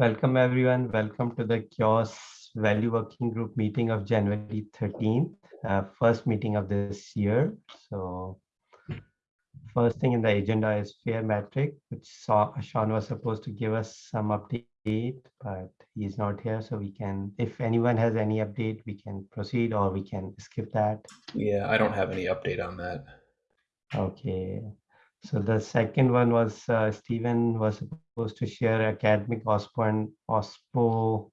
Welcome everyone. Welcome to the CHAOSS Value Working Group meeting of January 13th, uh, first meeting of this year. So first thing in the agenda is fair metric, which saw, Sean was supposed to give us some update, but he's not here. So we can, if anyone has any update, we can proceed or we can skip that. Yeah, I don't have any update on that. Okay. So the second one was uh, Stephen was supposed to share academic OSPO and OSPO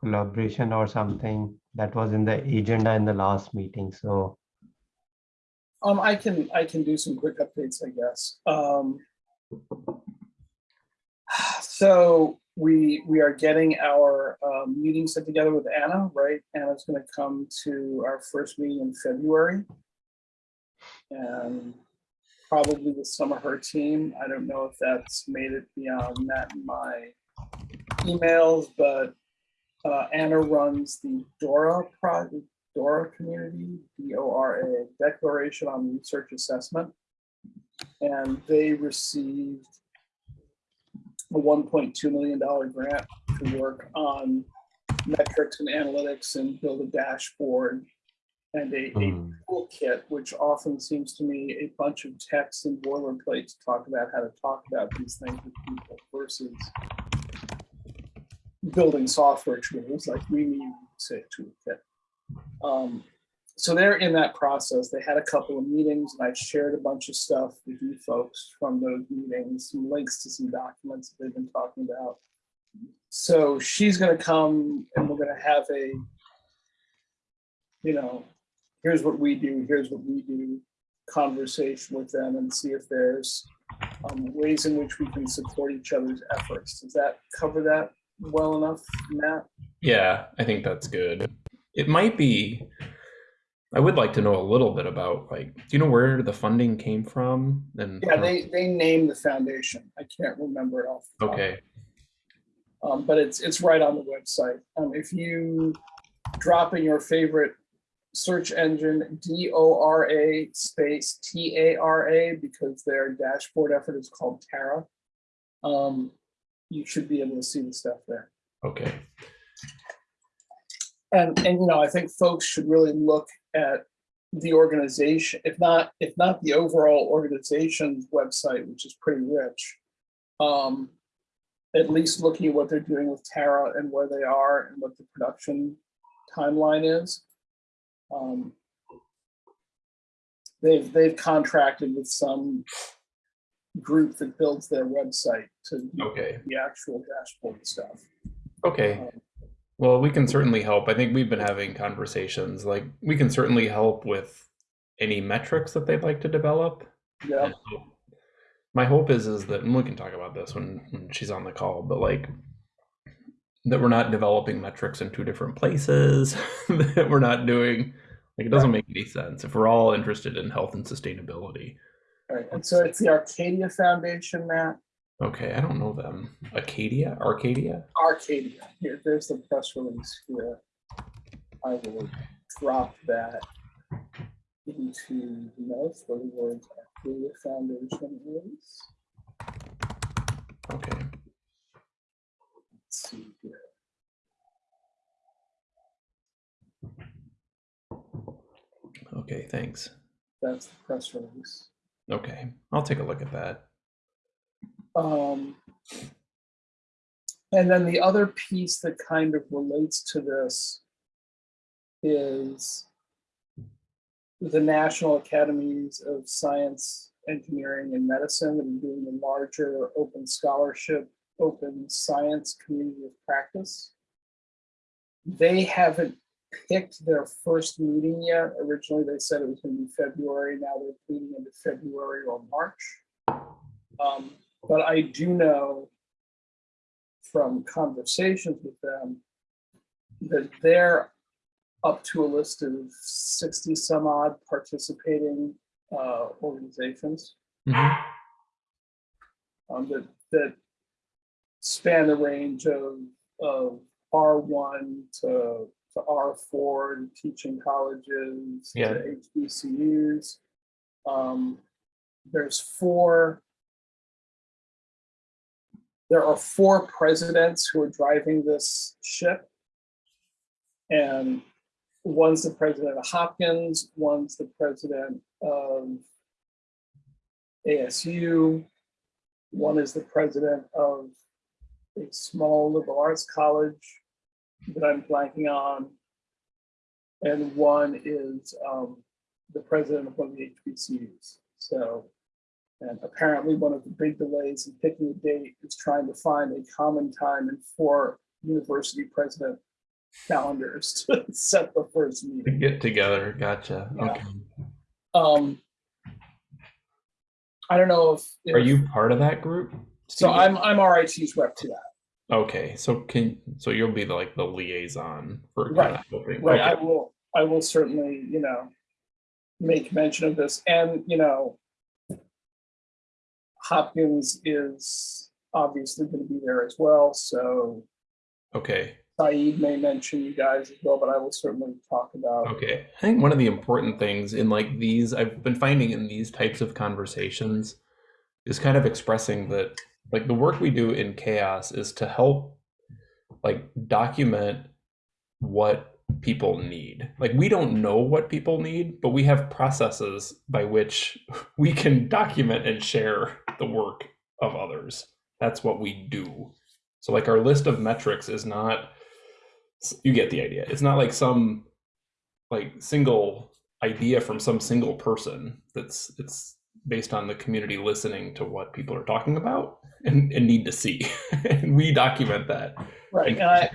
collaboration or something that was in the agenda in the last meeting. So Um, I can, I can do some quick updates, I guess. Um, so we, we are getting our um, meeting set together with Anna, right? Anna's gonna come to our first meeting in February. And probably with some of her team. I don't know if that's made it beyond that in my emails, but uh, Anna runs the DORA project, DORA community, D-O-R-A, Declaration on Research Assessment. And they received a $1.2 million grant to work on metrics and analytics and build a dashboard and a, a Hmm. toolkit, which often seems to me a bunch of text and boilerplate to talk about how to talk about these things with people versus building software tools like we need say toolkit. Um, so they're in that process. They had a couple of meetings and I shared a bunch of stuff with you folks from those meetings, some links to some documents that they've been talking about. So she's gonna come and we're gonna have a, you know, here's what we do, here's what we do, conversation with them and see if there's um, ways in which we can support each other's efforts. Does that cover that well enough, Matt? Yeah, I think that's good. It might be, I would like to know a little bit about like, do you know where the funding came from? And Yeah, they, they named the foundation. I can't remember it off. okay, Um, but it's, it's right on the website. Um, if you drop in your favorite search engine, D-O-R-A space T-A-R-A, because their dashboard effort is called Tara. Um, you should be able to see the stuff there. okay, And, and, you know, I think folks should really look at the organization, if not, if not the overall organization's website, which is pretty rich. Um, at least looking at what they're doing with Tara and where they are and what the production timeline is. Um, they've, they've contracted with some group that builds their website to okay, the actual dashboard stuff. okay. Um, Well, we can certainly help. I think we've been having conversations, like, we can certainly help with any metrics that they'd like to develop. Yeah, And My hope is, is that, and we can talk about this when, when she's on the call, but like, that we're not developing metrics in two different places, that we're not doing, like, it doesn't make any sense if we're all interested in health and sustainability. right. And so it's the Arcadia Foundation, Matt. Okay, I don't know them. Acadia, Arcadia? Arcadia, here, there's the press release here. I will drop that into the notes where the words Arcadia Foundation is. Okay, Let's see here. okay, thanks. That's the press release. Okay, I'll take a look at that. Um, and then the other piece that kind of relates to this is the National Academies of Science, Engineering, and Medicine are doing the larger open scholarship, open science community of practice. They haven't picked their first meeting yet. Originally, they said it was going to be February. Now they're pleading into February or March. Um, but I do know from conversations with them that they're up to a list of 60 some odd participating uh, organizations Mhm. um, that, that span the range of, of R1 to, to R4 to teaching colleges, Yeah. to HBCUs. Um, there's four there are four presidents who are driving this ship. And one's the president of Hopkins, one's the president of ASU, one is the president of a small liberal arts college that I'm blanking on. And one is um, the president of one of the HBCUs. So, and apparently one of the big delays in picking a date is trying to find a common time in four university president calendars to set the first meeting. To get together, gotcha. Yeah. Okay. Um, I don't know if. Are if- you part of that group? So I'm, I'm RIT's rep to that. Okay, so can so you'll be the, like the liaison for kind Right, of helping. Right, I will, I will certainly, you know, make mention of this and, you know, Hopkins is obviously going to be there as well, so Okay. Sayeed may mention you guys as well, but I will certainly talk about. Okay. I think one of the important things in like these, I've been finding in these types of conversations is kind of expressing that like the work we do in chaos is to help like document what people need. Like we don't know what people need, but we have processes by which we can document and share the work of others. That's what we do. So like our list of metrics is not you get the idea. It's not like some like single idea from some single person that's it's based on the community listening to what people are talking about and, and need to see and we document that Right, and I,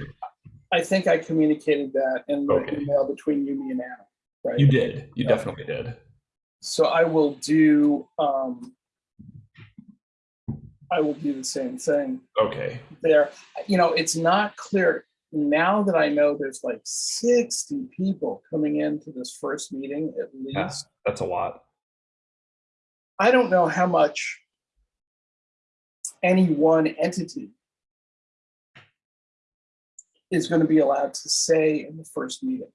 I think I communicated that in the Okay. email between you, me and Anna, right? you did you Yeah. definitely did So I will do, um, I will do the same thing. okay there. You know, it's not clear now that I know there's like 60 people coming into this first meeting at Yeah. least. that's a lot I don't know how much any one entity is going to be allowed to say in the first meeting.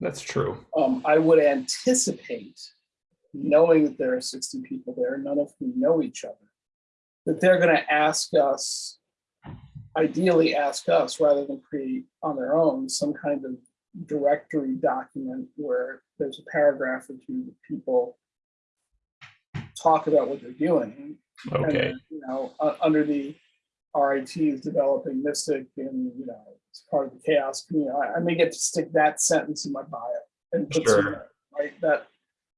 that's true Um, I would anticipate, knowing that there are 60 people there, none of whom know each other, that they're going to ask us, ideally ask us rather than create on their own some kind of directory document where there's a paragraph or two that people talk about what they're doing. Okay then, You know, uh, under the RIT is developing Mystic and, you know, it's part of the chaos community. I, I may get to stick that sentence in my bio and put some, Sure. right? That,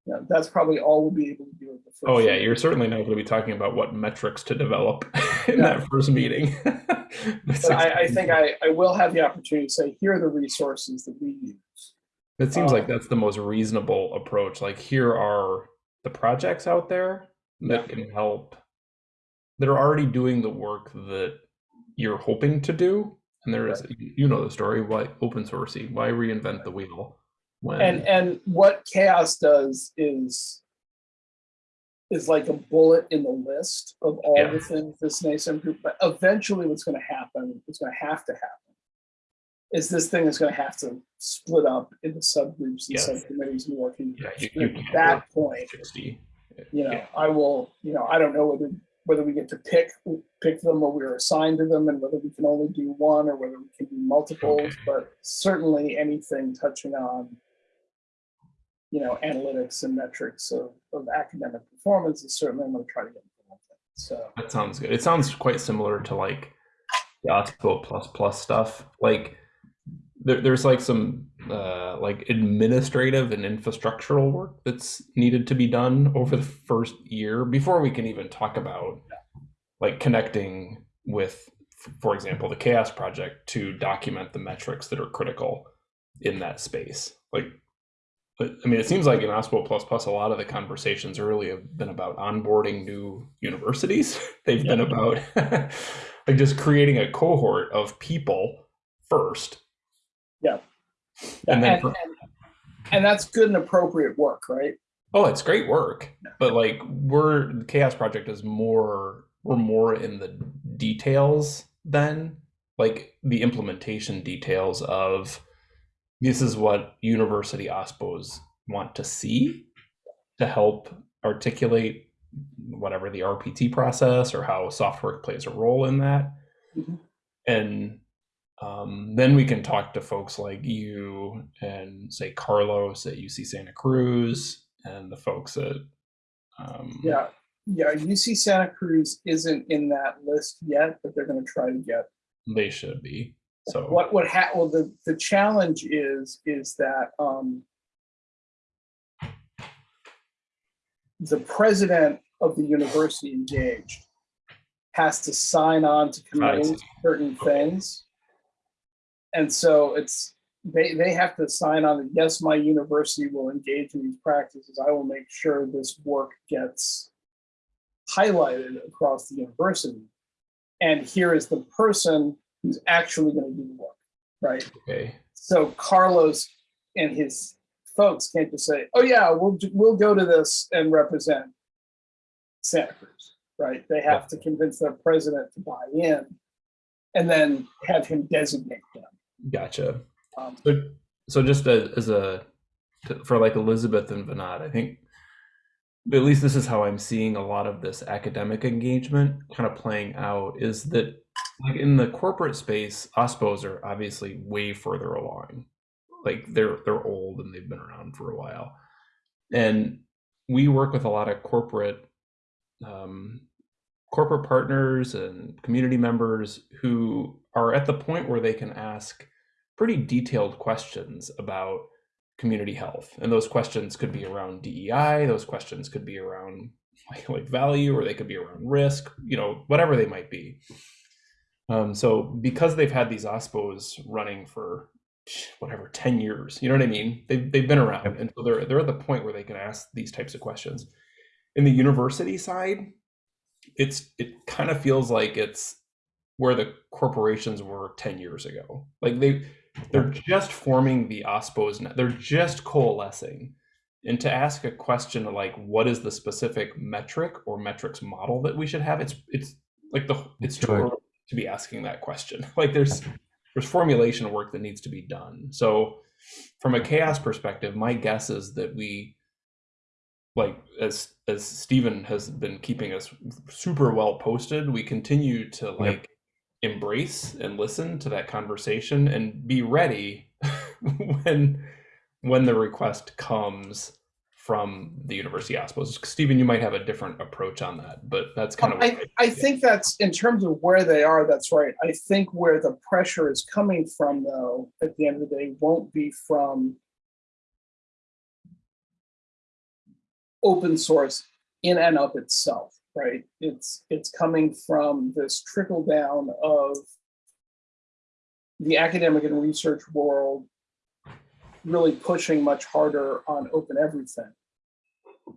you know, that's probably all we'll be able to do at the first. oh yeah you're certainly not going to be talking about what metrics to develop in Yeah. that first meeting But I, I think I, I will have the opportunity to say, here are the resources that we use. It seems like Um, that's the most reasonable approach. Like here are the projects out there that can help that are already doing the work that you're hoping to do. And there is you know the story, why open sourcey, why reinvent the wheel when And, and what chaos does is, is like a bullet in the list of all Yeah. the things this nascent group, but eventually what's gonna happen, it's gonna have to happen. Is this thing is gonna have to split up into subgroups and subcommittees and working. yeah, you, you At that point, 60. you know, Yeah. I will, you know, I don't know whether, whether we get to pick, pick them or we're assigned to them and whether we can only do one or whether we can do multiples, Okay. but certainly anything touching on, you know, analytics and metrics of, of academic performance is certainly I'm gonna try to get involved in. So, That sounds good. It sounds quite similar to like the OSPO plus plus stuff. Like there, there's like some uh, like administrative and infrastructural work that's needed to be done over the first year before we can even talk about like connecting with, for example, the Chaos Project to document the metrics that are critical in that space. Like, I mean, it seems like in OSPO plus plus, a lot of the conversations early have been about onboarding new universities. They've been about like just creating a cohort of people first. And then, and, for- and, and that's good and appropriate work, right? oh, it's great work, but like we're the Chaos Project is more we're more in the details than like the implementation details of this is what university OSPOs want to see to help articulate whatever the RPT process or how software plays a role in that. Mhm. And um, then we can talk to folks like you and say Carlos at UC Santa Cruz and the folks at um, Yeah, yeah, UC Santa Cruz isn't in that list yet, but they're gonna try to get. they should be. So What, what ha, well, the, the challenge is, is that, um, the president of the university engaged has to sign on to committing to certain things. And so it's, they, they have to sign on that, yes, my university will engage in these practices. I will make sure this work gets highlighted across the university. And here is the person who's actually going to do the work, right? okay, So Carlos and his folks can't just say, "Oh yeah, we'll we'll go to this and represent Santa Cruz," right? They have to convince their president to buy in, and then have him designate them. Gotcha. Um, So, so just a, as a for like Elizabeth and Vinod, I think at least this is how I'm seeing a lot of this academic engagement kind of playing out. Is that like in the corporate space, OSPOs are obviously way further along. Like they're they're old and they've been around for a while, and we work with a lot of corporate um, corporate partners and community members who are at the point where they can ask pretty detailed questions about community health. And those questions could be around dei those questions could be around like, like value or they could be around risk you know whatever they might be. Um, so because they've had these ospos running for whatever 10 years you know what i mean? They've, they've been around. And so they're, they're at the point where they can ask these types of questions. In the university side it's it kind of feels like it's where the corporations were 10 years ago. Like they they're just forming the ospos now. They're just coalescing. And to ask a question like what is the specific metric or metrics model that we should have? It's it's like the it's too early to be asking that question. Like there's there's formulation work that needs to be done. So from a chaos perspective my guess is that we like as as Stephen has been keeping us super well posted, we continue to like embrace and listen to that conversation and be ready when when the request comes from the University Ospos. Stephen, you might have a different approach on that, but that's kind of I, I think that's in terms of where they are. That's right. I think where the pressure is coming from, though, at the end of the day, won't be from open source in and of itself, right? It's it's coming from this trickle down of the academic and research world really pushing much harder on open everything.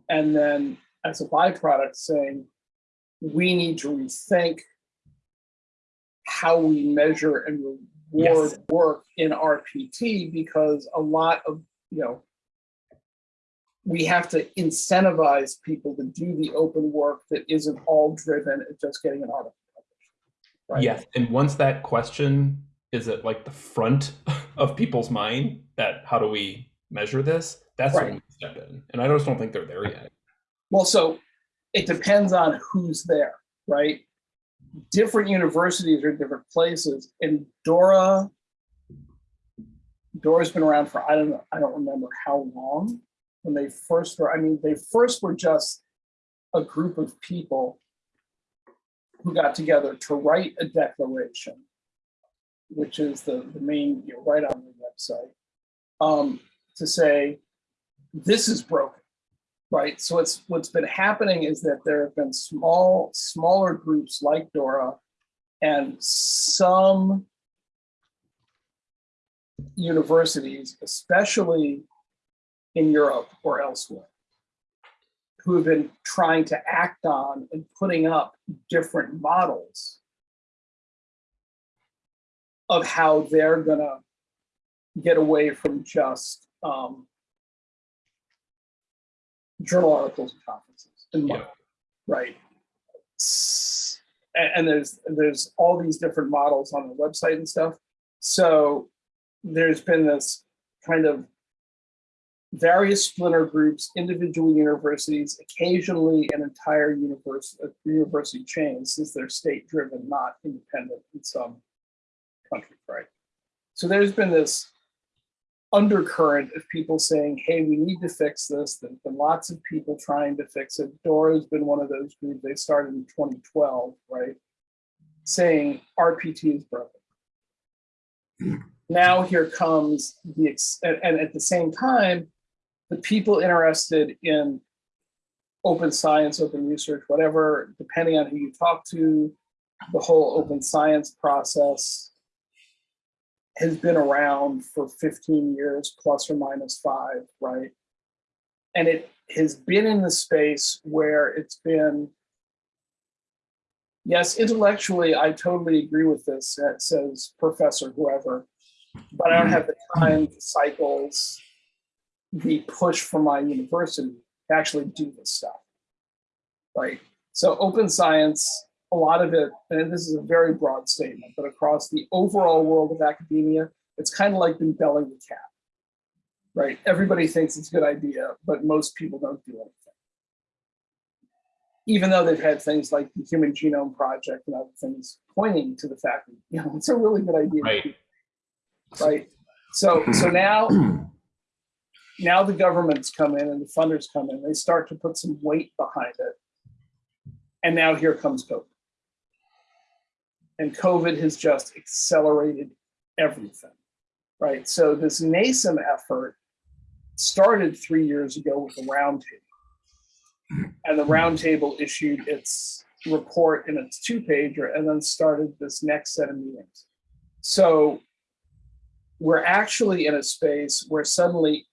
And then as a byproduct saying, we need to rethink how we measure and reward Yes. work in RPT because a lot of, you know, we have to incentivize people to do the open work that isn't all driven at just getting an article published. Right? Yes, and once that question is at like the front of people's mind, that how do we measure this? That's Right. when we step in, and I just don't think they're there yet. Well, so it depends on who's there, right? Different universities are different places. And Dora, Dora's been around for I don't know, I don't remember how long when they first were. I mean, they first were just a group of people who got together to write a declaration, which is the, the main, you know, right on the website, um, to say, this is broken right? So it's what's been happening is that there have been small, smaller groups like Dora and some universities, especially in Europe or elsewhere, who have been trying to act on and putting up different models of how they're gonna get away from just um, journal articles and conferences and Yeah. right? And, there's there's all these different models on the website and stuff. So there's been this kind of various splinter groups, individual universities, occasionally an entire universe, a uh, university chain, since they're state-driven, not independent in some countries, right? So there's been this undercurrent of people saying, hey, we need to fix this. There's been lots of people trying to fix it. Dora's been one of those groups. They started in 2012, right? Saying RPT is broken. Now here comes the, and, and at the same time, the people interested in open science, open research, whatever, depending on who you talk to, the whole open science process has been around for 15 years, plus or minus five, right? And it has been in the space where it's been, yes, intellectually, I totally agree with this, that says professor, whoever, but I don't have the time, the cycles, the push from my university to actually do this stuff, right? So open science, a lot of it, and this is a very broad statement, but across the overall world of academia, it's kind of like been belling the cat, right? Everybody thinks it's a good idea, but most people don't do anything. Even though they've had things like the Human Genome Project and other things pointing to the fact that, you know, it's a really good idea. Right. Right. So, so now, now the governments come in and the funders come in, they start to put some weight behind it. And now here comes COVID. And COVID has just accelerated everything, right? So this NASEM effort started three years ago with the roundtable. And the roundtable issued its report in its two pager and then started this next set of meetings. So we're actually in a space where suddenly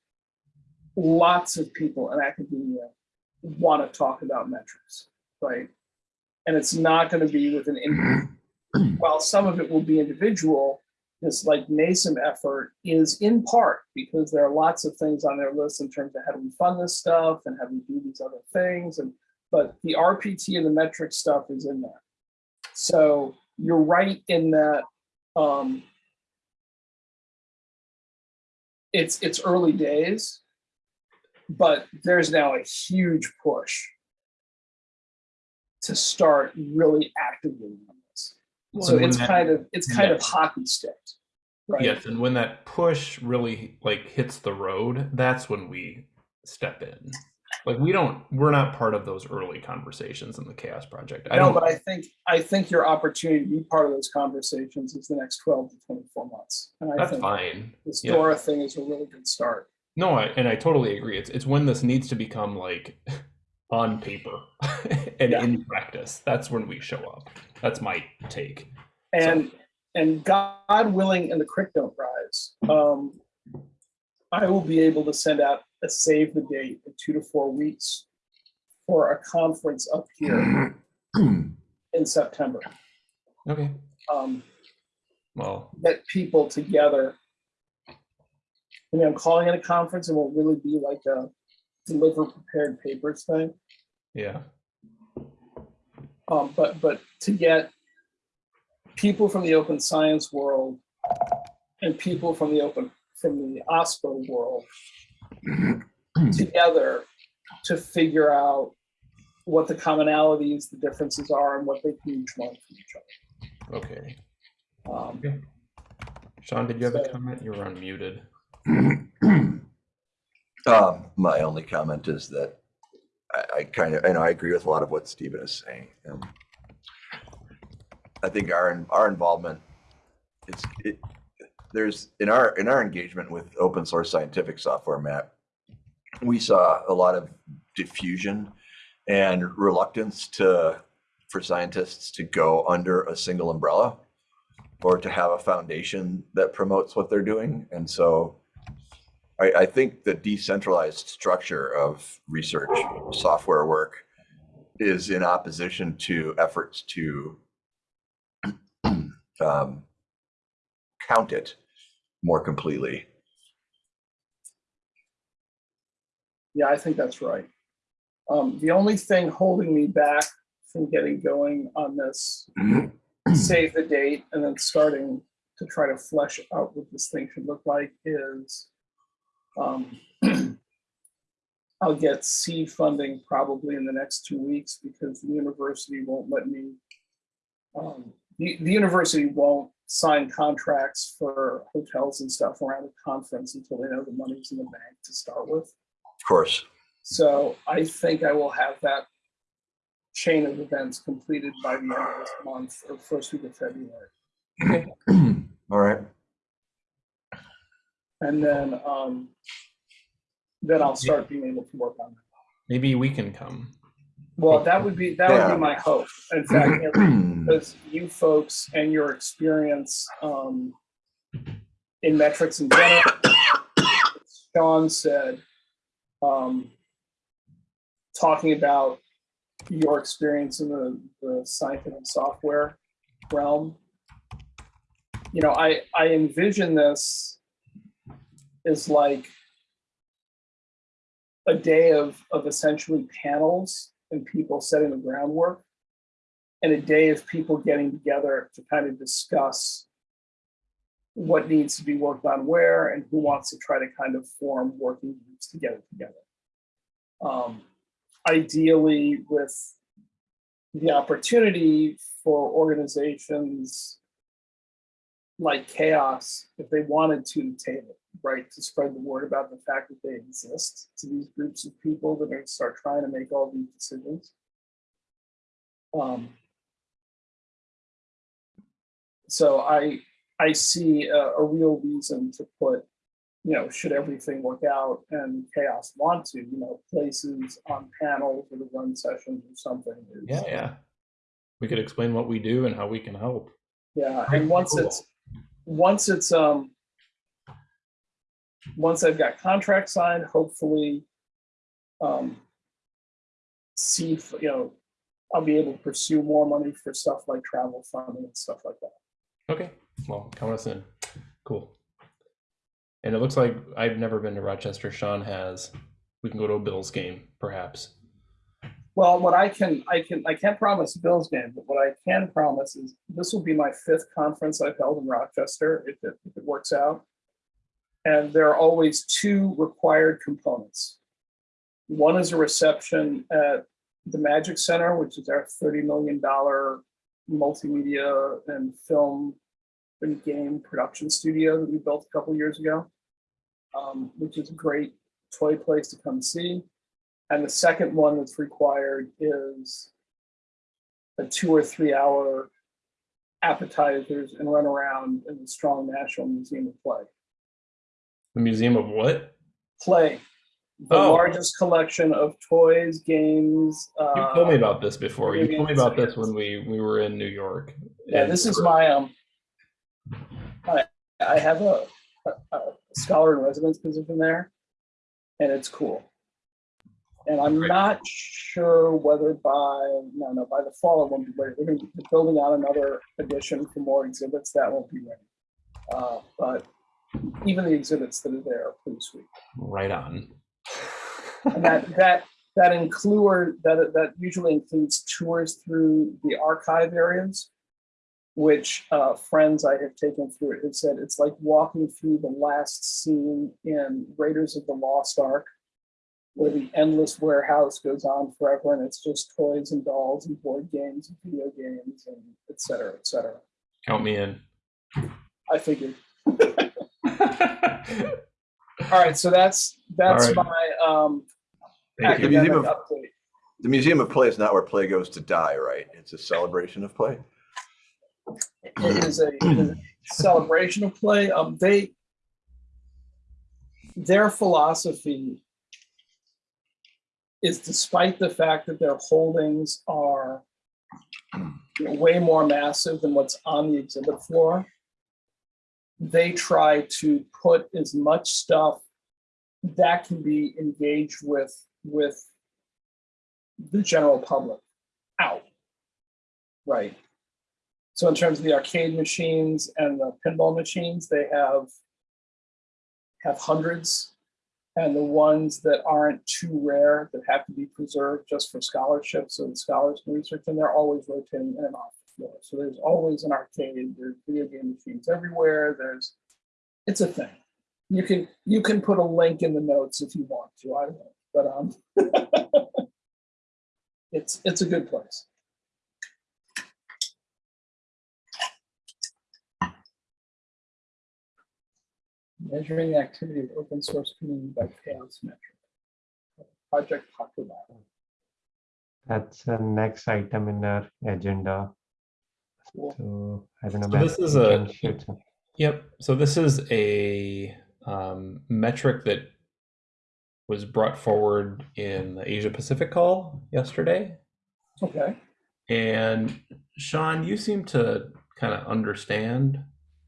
lots of people in academia want to talk about metrics, right? And it's not going to be with an, in- while some of it will be individual, this like NASEM effort is in part because there are lots of things on their list in terms of how do we fund this stuff and how do we do these other things. And, but the RPT and the metric stuff is in there. So you're right in that, um, it's it's early days, but there's now a huge push to start really actively on this. So it's that- kind of it's kind of hockey sticked, right? Yes, and when that push really like hits the road, that's when we step in. Like we don't, we're not part of those early conversations in the Chaos Project. I No, don't. but I think I think your opportunity to be part of those conversations is the next 12 to 24 months. And I that's think fine. this yeah. Dora thing is a really good start. No, I, and I totally agree. It's it's when this needs to become like on paper and Yeah. in practice. That's when we show up. That's my take. And and God willing, and the don't rise. Um, I will be able to send out a save the date in two to four weeks for a conference up here in September. Okay. Um, Well, get people together. I mean, I'm calling it a conference. It won't really be like a deliver prepared papers thing. yeah. Um, but but to get people from the open science world and people from the open from the OSPO world together to figure out what the commonalities, the differences are, and what they can each learn from each Okay. other. Um, Sean, did you have a comment? You were unmuted. Um, my only comment is that I, I kind of, and I agree with a lot of what Stephen is saying. I think our, our involvement, it's, it, there's, in our, in our engagement with open source scientific software, Matt, we saw a lot of diffusion and reluctance to, for scientists to go under a single umbrella or to have a foundation that promotes what they're doing. And so I, I think the decentralized structure of research software work is in opposition to efforts to um, count it more completely. Yeah, I think that's right. Um, the only thing holding me back from getting going on this, save the date and then starting to try to flesh out what this thing should look like is um, I'll get C funding probably in the next two weeks because the university won't let me. um, The, the university won't sign contracts for hotels and stuff around the conference until they know the money's in the bank to start with. Of course. So I think I will have that chain of events completed by the end of this month or first week of February. All right. And then, um, then I'll start being able to work on it. Maybe we can come. Well, that would be, that would be my hope. In fact, you because you folks and your experience, um, in metrics in general, Sean said, um, talking about your experience in the, the scientific software realm. You know, I, I envision this as like a day of, of essentially panels and people setting the groundwork and a day of people getting together to kind of discuss what needs to be worked on where and who wants to try to kind of form working groups to get it together. Um, ideally with the opportunity for organizations like chaos, if they wanted to table, right, to spread the word about the fact that they exist to these groups of people that are start trying to make all these decisions. Um, so I, I see a, a real reason to put, you know, should everything work out and chaos want to, you know, places on panels or the run sessions or something. is- Yeah, yeah. We could explain what we do and how we can help. Yeah, and once it's, once it's, um, once I've got contract signed, hopefully, um, see, if, you know, I'll be able to pursue more money for stuff like travel funding and stuff like that. Okay, well, count us in. Cool. And it looks like I've never been to Rochester. Sean has. We can go to a Bills game, perhaps. Well, what I can, I can, I can't promise Bills game, but what I can promise is this will be my fifth conference I've held in Rochester, if it, if it works out. And there are always two required components. One is a reception at the Magic Center, which is our thirty million dollar multimedia and film and game production studio that we built a couple years ago. Um, which is a great toy place to come see. And the second one that's required is a two or three hour appetizers and run around in the Strong National Museum of Play. The Museum of what? Play, the Oh. largest collection of toys, games. You Uh, told me about this before. You told me about this when we we were in New York. yeah, this is my um. I I have a, a, a scholar in residence position there, and it's cool. And I'm Great. not sure whether by no no by the fall it won't be ready. We're gonna be building out another edition for more exhibits that won't be ready. Uh, but even the exhibits that are there are pretty sweet. right on. And that that that include that that usually includes tours through the archive areas, which uh, friends I have taken through it have said it's like walking through the last scene in Raiders of the Lost Ark, where the endless warehouse goes on forever, and it's just toys and dolls and board games and video games and et cetera, et cetera. Count me in. I figured. All right, so that's that's right. my um, Thank you. The Museum academic of- update. The Museum of Play is not where play goes to die, right? It's a celebration of play. it is a, a celebration of play. Um, they, their philosophy is despite the fact that their holdings are you know, way more massive than what's on the exhibit floor, they try to put as much stuff that can be engaged with, with the general public out. Right. So in terms of the arcade machines and the pinball machines, they have have hundreds. And the ones that aren't too rare that have to be preserved just for scholarships so the scholars can research, and they're always rotating in and off the floor. So there's always an arcade, there's video game machines everywhere. There's it's a thing. You can you can put a link in the notes if you want to. I won't. but um, it's it's a good place. Measuring the activity of open source community by chaos metric. Project Popular. That's the next item in our agenda. Cool. So I don't know. So this is a- can share some- Yep. So this is a um, metric that was brought forward in the Asia Pacific call yesterday. Okay. And Sean, you seem to kind of understand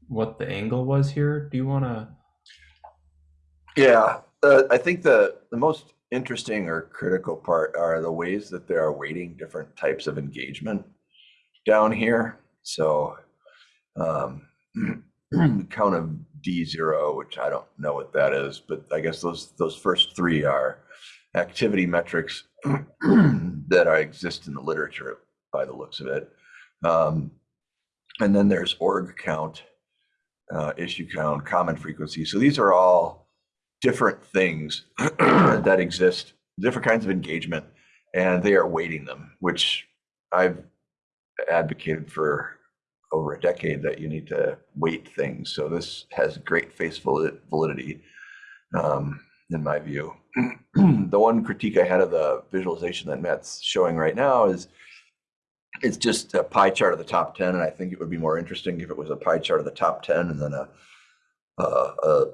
what the angle was here. Do you want to? Yeah, uh, I think the, the most interesting or critical part are the ways that they are weighting different types of engagement down here. So, um, count of D zero, which I don't know what that is, but I guess those, those first three are activity metrics that are, exist in the literature by the looks of it. Um, and then there's org count, uh, issue count, common frequency. So these are all different things that exist, different kinds of engagement, and they are weighting them, which I've advocated for over a decade that you need to weight things. So this has great face validity, um, in my view. the one critique I had of the visualization that Matt's showing right now is it's just a pie chart of the top 10, and I think it would be more interesting if it was a pie chart of the top 10 and then a, a, a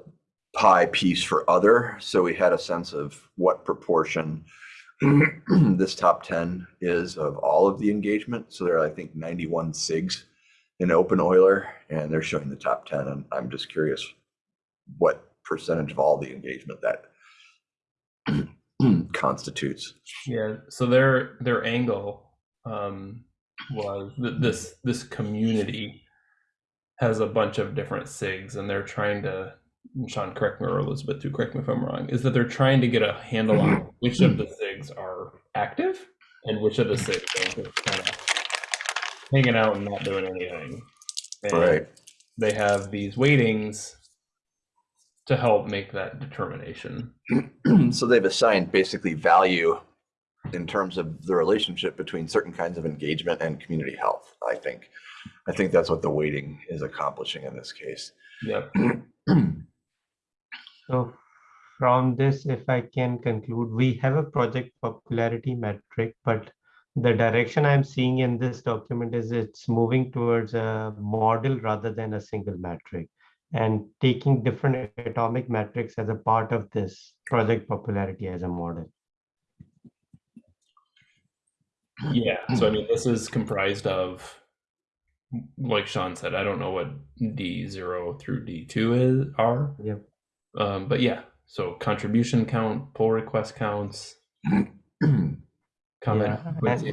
pie piece for other. So we had a sense of what proportion this top 10 is of all of the engagement. So there are, I think, 91 SIGs in openEuler, and they're showing the top 10. And I'm just curious what percentage of all the engagement that constitutes. Yeah. So their their angle um, was that this this community has a bunch of different sigs, and they're trying to. Sean, correct me or Elizabeth, too, correct me if I'm wrong. Is that they're trying to get a handle on mm-hmm. which of the sigs are active and which of the sigs are kind of hanging out and not doing anything. And Right. They have these weightings to help make that determination. so they've assigned basically value in terms of the relationship between certain kinds of engagement and community health i think i think that's what the weighting is accomplishing in this case Yep. So from this, if I can conclude, we have a project popularity metric, but the direction I'm seeing in this document is it's moving towards a model rather than a single metric and taking different atomic metrics as a part of this project popularity as a model. Yeah. So I mean, this is comprised of, like Sean said, I don't know what D zero through D two is are. Yep. Um, but yeah. So contribution count, pull request counts, comment. Yeah.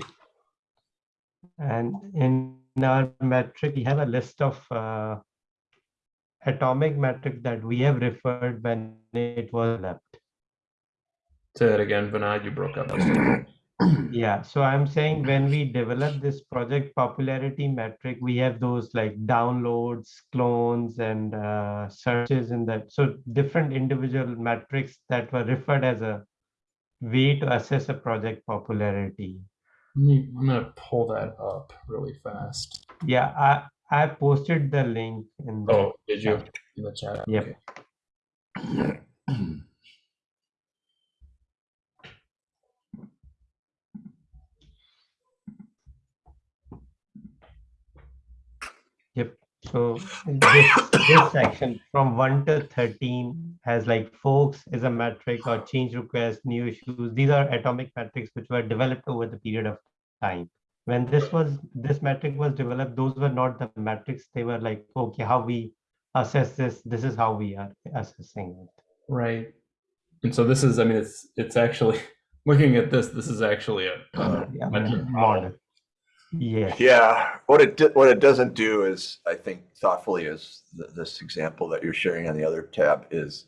And in our metric, we have a list of uh, atomic metrics that we have referred when it was left. Say that again, Vinod. You broke up. Yeah, so I'm saying when we develop this project popularity metric, we have those like downloads, clones, and uh, searches in that. So different individual metrics that were referred as a way to assess a project popularity. Let me- I'm gonna pull that up really fast. Yeah, I I posted the link in the Oh, did you in the chat? Yep. Okay. So this, this section from one to thirteen has like folks is a metric or change request, new issues. These are atomic metrics which were developed over the period of time. When this was this metric was developed, those were not the metrics. They were like, okay, how we assess this. This is how we are assessing it. Right. And so this is, I mean, it's it's actually looking at this. This is actually a, a Yeah, metric model. Model. Yes. Yeah, what it di- what it doesn't do is, I think, thoughtfully, is th- this example that you're sharing on the other tab is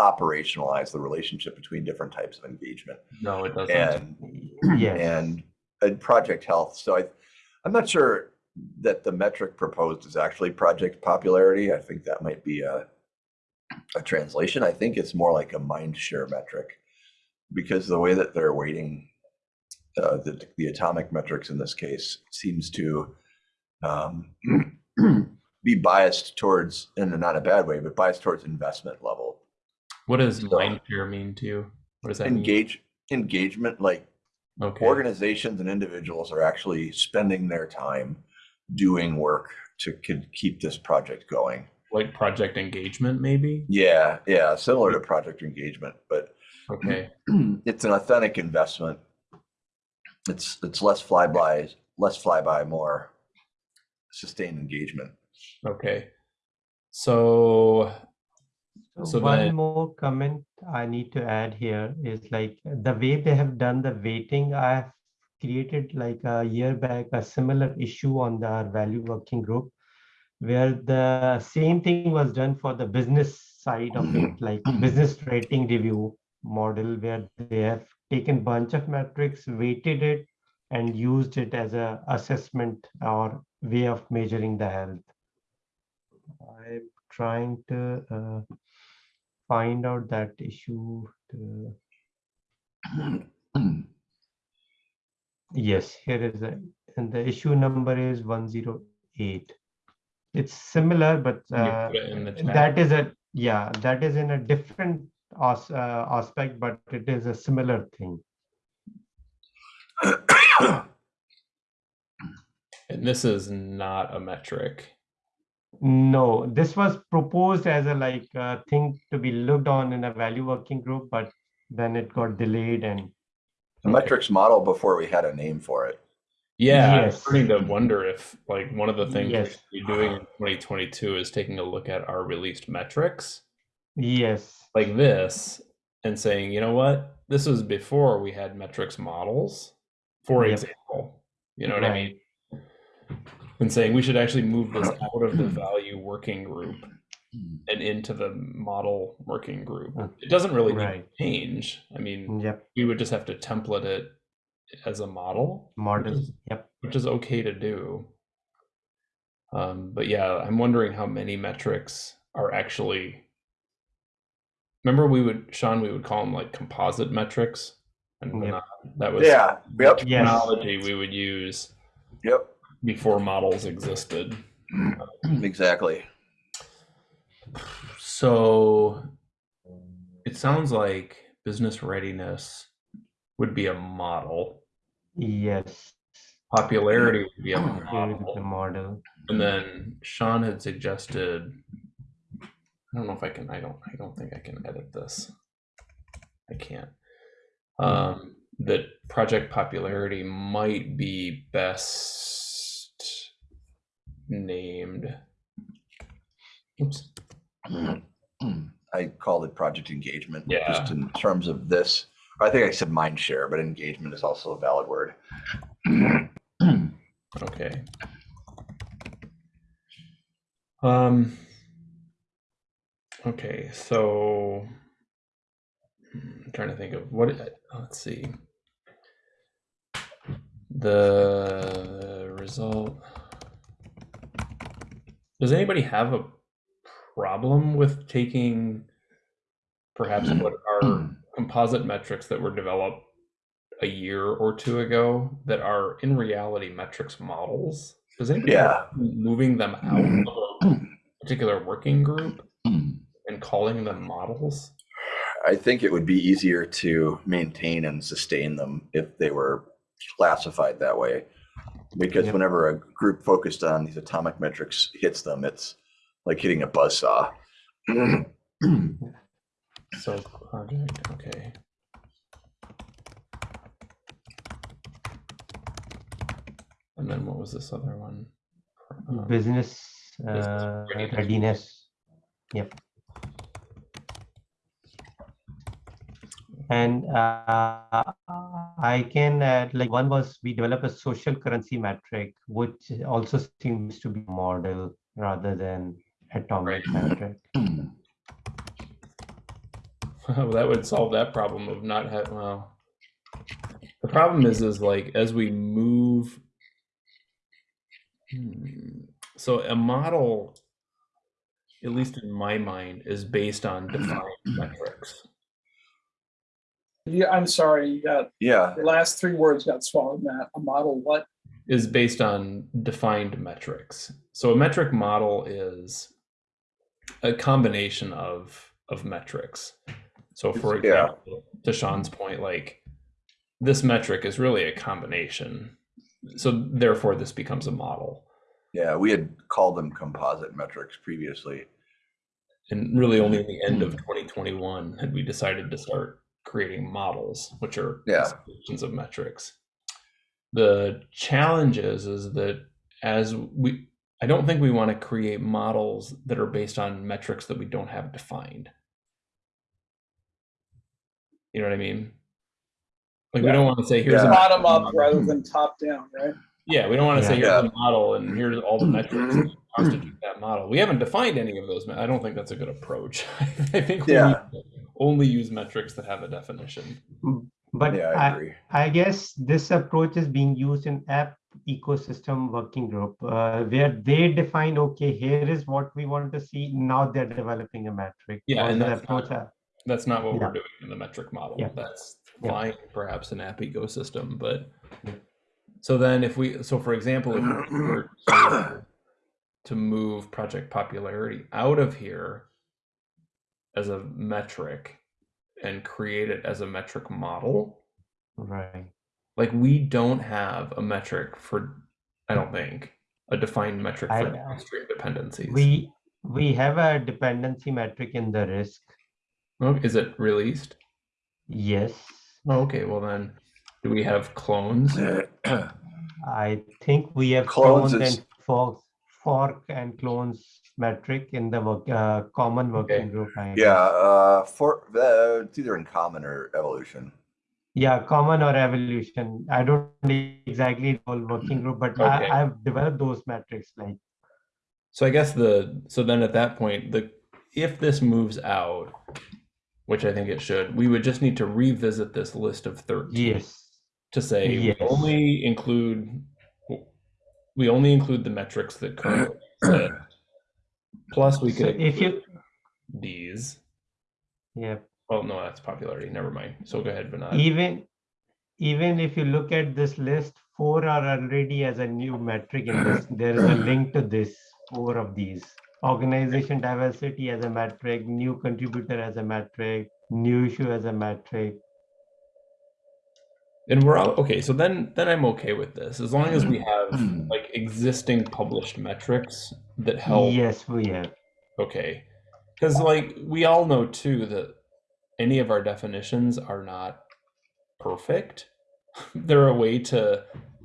operationalize the relationship between different types of engagement No, it doesn't. and Yes. and and project health. So I, I'm not sure that the metric proposed is actually project popularity. I think that might be a a translation. I think it's more like a mind share metric because the way that they're weighting uh, the, the atomic metrics in this case seems to um, be biased towards, in a not a bad way, but biased towards investment level. What does So- mind share mean to you? What does that mean? Engagement, like Okay. organizations and individuals are actually spending their time doing work to keep this project going. Like project engagement, maybe? Yeah, yeah, similar to project engagement, but Okay. it's an authentic investment. It's it's less flyby, less flyby, more sustained engagement. Okay. So So So one then- more comment I need to add here is like the way they have done the weighting, I have created like a year back a similar issue on the value working group where the same thing was done for the business side of it, mm-hmm. like business rating review model where they have taken bunch of metrics, weighted it and used it as a assessment or way of measuring the health. I'm trying to uh, find out that issue. To... Yes, here is a, and the issue number is 108. It's similar, but uh, it in the chat? that is a, yeah, that is in a different as, uh, aspect, but it is a similar thing. and this is not a metric. No, this was proposed as a like uh, thing to be looked on in a value working group, but then it got delayed and The metrics model before we had a name for it. Yeah, I'm starting to wonder if like one of the things we Yes. should be doing in 2022 is taking a look at our released metrics yes, like this and saying, you know what, this was before we had metrics models, for Yep. example. You know what I mean? And saying we should actually move this out of the value working group and into the model working group. Mm. It doesn't really need to Right. change. I mean, yep, we would just have to template it as a model, model, is- yep. which is okay to do. Um, but yeah, I'm wondering how many metrics are actually. Remember, we would Sean, we would call them like composite metrics, and Yep. not- that was Yeah, yep, the Yes. we would use yep, before models existed. exactly. So it sounds like business readiness would be a model. Yes, Popularity would be a here is the model. model. And then Sean had suggested I don't know if I can I don't I don't think I can edit this. I can't. Um that project popularity might be best named. Oops. I called it project engagement. Yeah. Just in terms of this, I think I said mind share, but engagement is also a valid word. Okay. Um. Okay, so I'm trying to think of what. Uh, let's see. The result. Does anybody have a problem with taking perhaps what are composite metrics that were developed a year or two ago that are in reality metrics models? Does anybody Yeah. moving them out of a particular working group and calling them models? I think it would be easier to maintain and sustain them if they were classified that way. Because Yep. whenever a group focused on these atomic metrics hits them, it's like hitting a buzzsaw. So project, okay. And then what was this other one? Um, Business business uh, readiness. readiness. Yep. And uh, I can add like one was we develop a social currency metric, which also seems to be a model rather than atomic metric. Well, that would solve that problem of not having, well. The problem is, is like, as we move. Hmm, So a model, at least in my mind, is based on defined metrics. Yeah, I'm sorry, you got, Yeah, the last three words got swallowed, Matt. A model what? is based on defined metrics. So a metric model is a combination of of metrics. So for Yeah. example, to Sean's point, like this metric is really a combination. So therefore this becomes a model. yeah, we had called them composite metrics previously. And really only at the end of hmm. 2021 had we decided to start creating models, which are Yeah. solutions of metrics. The challenge is, is that as we, I don't think we want to create models that are based on metrics that we don't have defined. You know what I mean? Like we don't want to say here's a Yeah. metric Bottom up model. rather than top down, right? Yeah, we don't want to say Yeah. here's a model and here's all the metrics that mm-hmm. constitute that model. We haven't defined any of those. I don't think that's a good approach. I think we Yeah. Need to only use metrics that have a definition. But Yeah, I agree. I guess this approach is being used in app ecosystem working group, uh, where they define, okay, here is what we want to see. Now they're developing a metric. Yeah, and that's approach, not- That's not what Yeah. we're doing in the metric model. Yeah. That's Yeah. fine, perhaps an app ecosystem, but so then if we so for example, if we were to, to move project popularity out of here as a metric and create it as a metric model, Right. like we don't have a metric for I don't think a defined metric for I- downstream dependencies. We, we have a dependency metric in the risk. oh, is it released? Yes. Oh, okay, well then do we have clones? I think we have Clones clones is- and fork, fork and clones metric in the work, uh, common working Okay. group. I Yeah, uh, for, uh, it's either in common or evolution. Yeah, common or evolution. I don't exactly know working group, but Okay. I, I've developed those metrics like, So I guess the so then at that point the if this moves out, which I think it should, we would just need to revisit this list of 13 yes, to say Yes. we only include we only include the metrics that currently exist. Plus we So could if you- these. yeah. Oh no, that's popularity. Never mind. So go ahead, Vinod. Even, even if you look at this list, four are already as a new metric in this. There is a link to this, four of these. Organization diversity as a metric, new contributor as a metric, new issue as a metric. And we're all okay. So then then I'm okay with this as long as we mm. have mm. like existing published metrics that help Yes, we have. Okay. Because, like, we all know too that any of our definitions are not perfect. They're a way to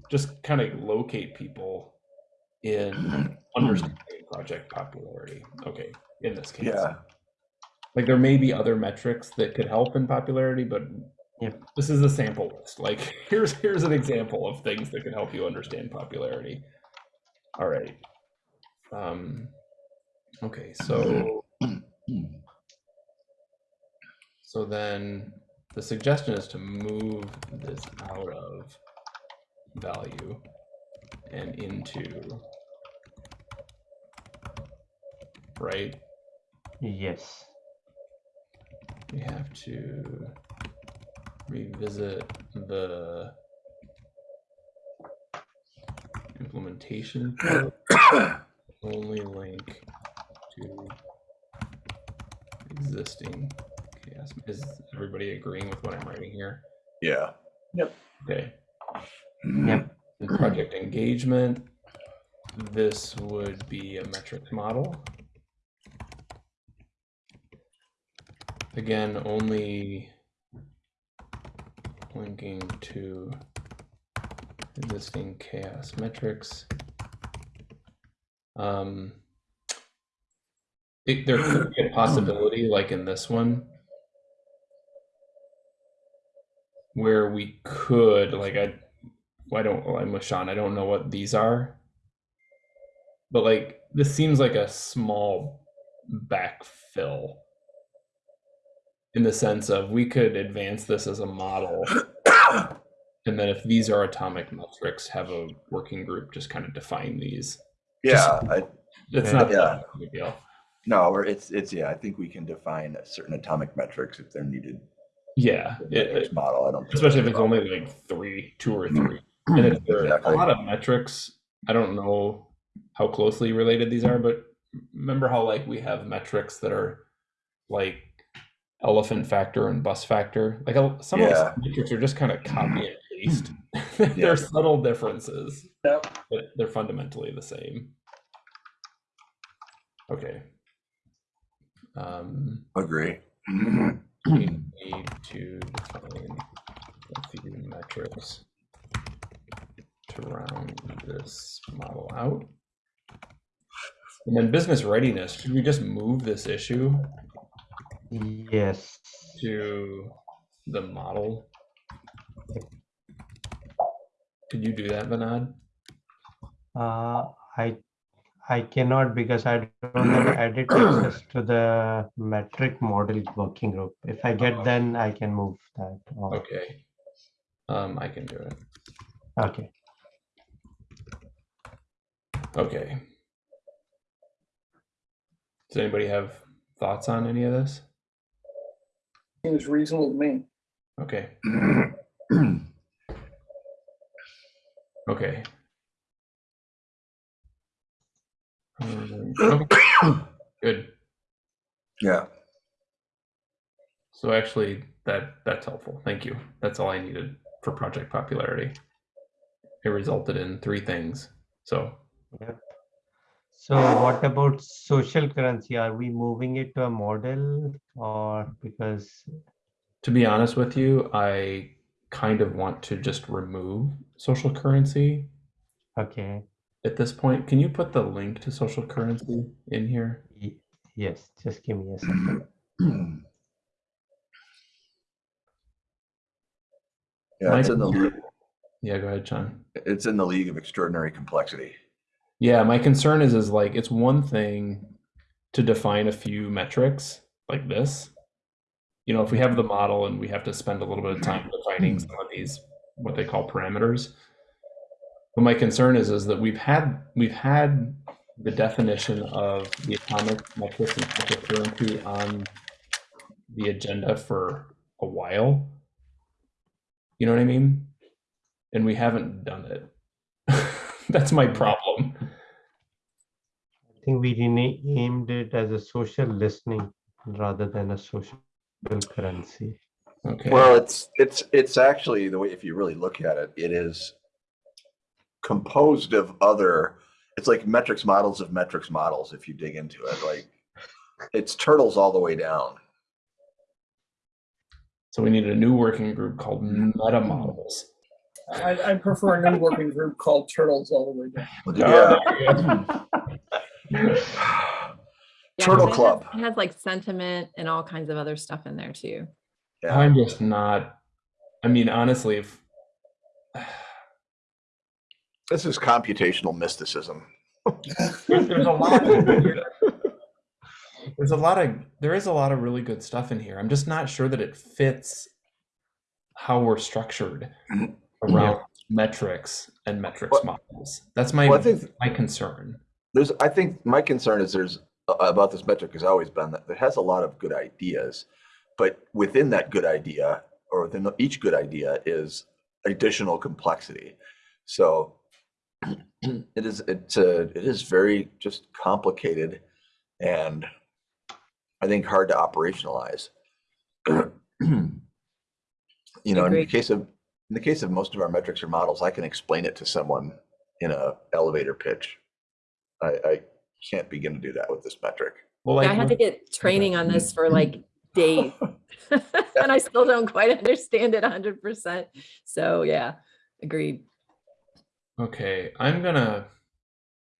just kind of locate people in understanding project popularity. Okay, in this case. Yeah, Like, there may be other metrics that could help in popularity, but Yep. this is a sample list. Like, here's here's an example of things that can help you understand popularity. All right. Um, okay, so so then the suggestion is to move this out of value and into right. Yes. We have to revisit the implementation only link to existing CHAOSS. Is everybody agreeing with what I'm writing here? yeah. Yep. Okay. Mm-hmm. Yep. In project engagement, this would be a metric model. Again, only linking to existing CHAOSS metrics. Um, it, there could be a possibility, like in this one, where we could, like, I, I don't, I'm with Sean, I don't know what these are. But like, this seems like a small backfill in the sense of we could advance this as a model. And then if these are atomic metrics, have a working group just kind of define these. Yeah, I, It's not Yeah. that big deal. no, or it's, it's, yeah, I think we can define certain atomic metrics if they're needed. Yeah, it- metrics model. I don't. think especially if it's only like three, two or mm-hmm. three. And if there are Exactly. a lot of metrics, I don't know how closely related these are, but remember how like we have metrics that are like elephant factor and bus factor? Like a- some of Yeah. those metrics are just kind of copy and paste. Yeah. They're subtle differences, Yep. but they're fundamentally the same. Okay. Um, Agree. we need to define a few metrics to round this model out. And then business readiness, should we just move this issue Yes. to the model? Could you do that, Vinod? Uh, I I cannot because I don't have edit access to the metric model working group. If I get then I can move that. on. Okay. Um, I can do it. Okay. Okay. Does anybody have thoughts on any of this? Seems reasonable to me. Okay. Okay. Um, okay. Good. Yeah. So actually, that that's helpful. Thank you. That's all I needed for project popularity. It resulted in three things. So So what about social currency? Are we moving it to a model or because to be honest with you, I kind of want to just remove social currency okay. at this point. Can you put the link to social currency in here? Yes, just give me a second. Yeah, it's in the Yeah, go ahead, John. it's in the league of extraordinary complexity. Yeah, my concern is is like it's one thing to define a few metrics like this. You know, if we have the model and we have to spend a little bit of time hmm. defining some of these what they call parameters. But my concern is is that we've had we've had the definition of the atomic metrics and on the agenda for a while. You know what I mean? And we haven't done it. That's my problem. I think we renamed it as a social listening rather than a social currency. Okay. Well, it's it's it's actually the way if you really look at it, it is composed of other. It's like metrics models of metrics models. If you dig into it, like it's turtles all the way down. so we need a new working group called meta models. I, I prefer a new working group called Turtles all the way down. Yeah. Yeah, Turtle 'cause it has- Club. It has like sentiment and all kinds of other stuff in there too. Yeah. I'm just not. I mean, honestly, if This is computational mysticism. there's, there's a lot, there's a lot of there is a lot of really good stuff in here. I'm just not sure that it fits how we're structured mm-hmm. Around metrics and metrics Well- models. That's my Well, I think my concern. there's. I think my concern is there's uh, about this metric has always been that it has a lot of good ideas, but within that good idea or within each good idea is additional complexity. So it is it's a it is very just complicated and I think hard to operationalize. you know, in the case of in the case of most of our metrics or models, I can explain it to someone in a elevator pitch. I, I can't begin to do that with this metric. Well, like I had to get training on this for like days. And I still don't quite understand it hundred percent. So yeah, agreed. Okay, I'm gonna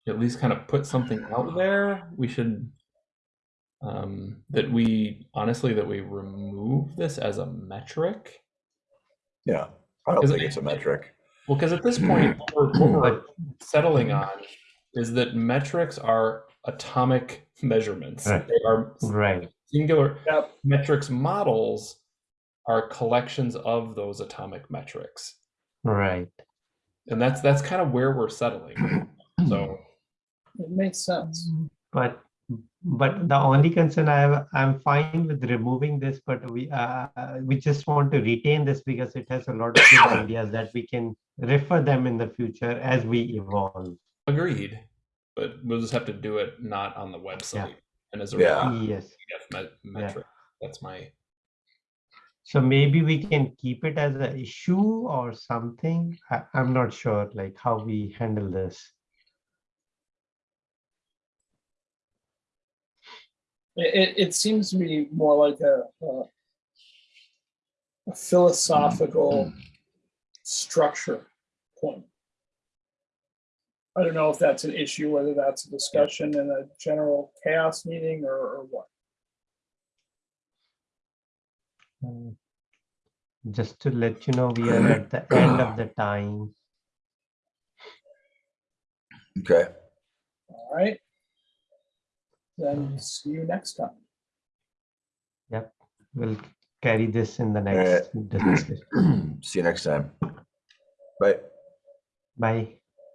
at least kind of put something out there. We should um that we honestly that we remove this as a metric. Yeah, I don't think it- it's a metric. Well, because at this hmm. point, what we're, what we're hmm. settling on is that metrics are atomic measurements. Right. They are Right. singular. Yep. Metrics models are collections of those atomic metrics, Right. and that's that's kind of where we're settling. So It makes sense. But But the only concern I have, I'm fine with removing this, but we, uh, uh, we just want to retain this because it has a lot of good ideas that we can refer them in the future as we evolve. Agreed. But we'll just have to do it not on the website and as a Yeah. regular Yes. PDF met- metric. That's my So maybe we can keep it as an issue or something. I, I'm not sure like how we handle this. It, it, it seems to me more like a, a, a philosophical structure point. I don't know if that's an issue, whether that's a discussion in a general CHAOSS meeting or, or what. Uh, Just to let you know, we are at the end of the time. Okay, All right. Then see you next time. Yep. We'll carry this in the right. next discussion. see you next time. Bye. Bye.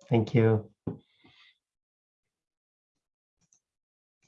Thank you.